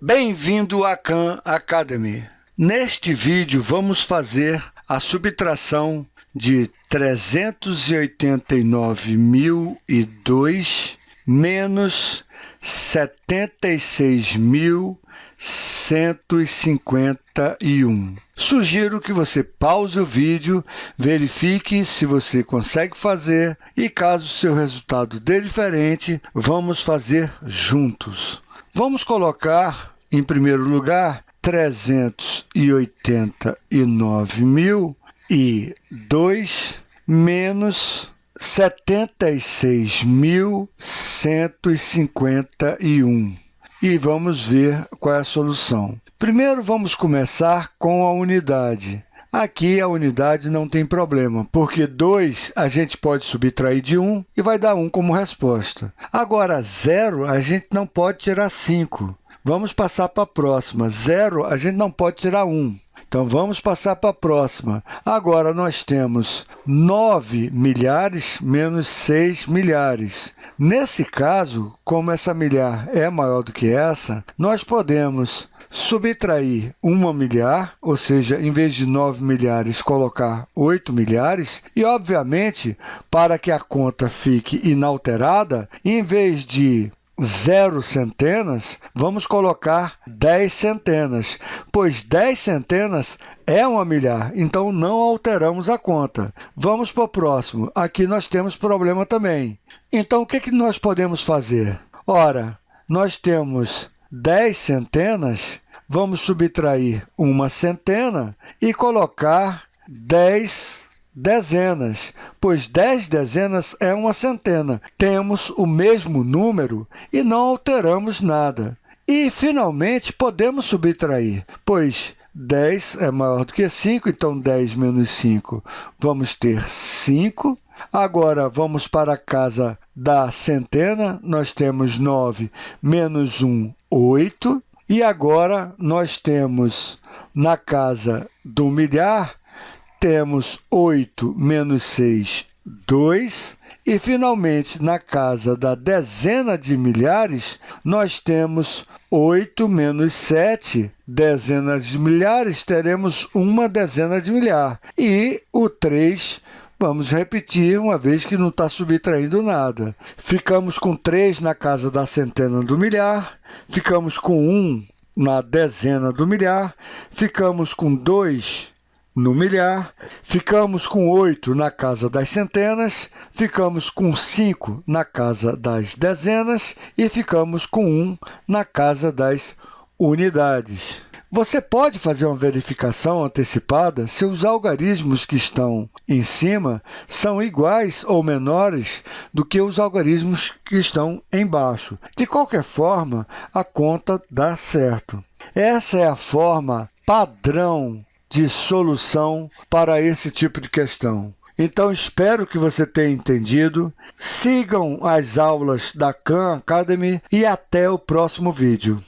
Bem-vindo à Khan Academy. Neste vídeo, vamos fazer a subtração de 389.002 menos 76.151. Sugiro que você pause o vídeo, verifique se você consegue fazer e, caso seu resultado dê diferente, vamos fazer juntos. Vamos colocar, em primeiro lugar, 389.002 menos 76.151. E vamos ver qual é a solução. Primeiro, vamos começar com a unidade. Aqui, a unidade não tem problema, porque 2 a gente pode subtrair de 1 e vai dar 1 como resposta. Agora, 0 a gente não pode tirar 5. Vamos passar para a próxima. 0 a gente não pode tirar 1. Então, vamos passar para a próxima. Agora, nós temos 9 milhares menos 6 milhares. Nesse caso, como essa milhar é maior do que essa, nós podemos subtrair 1 milhar, ou seja, em vez de 9 milhares, colocar 8 milhares. E, obviamente, para que a conta fique inalterada, em vez de zero centenas, vamos colocar 10 centenas, pois 10 centenas é uma milhar, então não alteramos a conta. Vamos para o próximo. Aqui nós temos problema também. Então, o que, que nós podemos fazer? Ora, nós temos 10 centenas, vamos subtrair uma centena e colocar 10 dezenas, pois 10 dezenas é uma centena. Temos o mesmo número e não alteramos nada. E, finalmente, podemos subtrair, pois 10 é maior do que 5, então 10 menos 5, vamos ter 5. Agora, vamos para a casa da centena, nós temos 9 menos 1, 8. E agora, nós temos na casa do milhar, temos 8 menos 6, 2. E, finalmente, na casa da dezena de milhares, nós temos 8 menos 7, dezenas de milhares, teremos uma dezena de milhar. E o 3 Vamos repetir, uma vez que não está subtraindo nada. Ficamos com 3 na casa da centena do milhar, ficamos com 1 na dezena do milhar, ficamos com 2 no milhar, ficamos com 8 na casa das centenas, ficamos com 5 na casa das dezenas e ficamos com 1 na casa das unidades. Você pode fazer uma verificação antecipada se os algarismos que estão em cima são iguais ou menores do que os algarismos que estão embaixo. De qualquer forma, a conta dá certo. Essa é a forma padrão de solução para esse tipo de questão. Então, espero que você tenha entendido. Sigam as aulas da Khan Academy e até o próximo vídeo.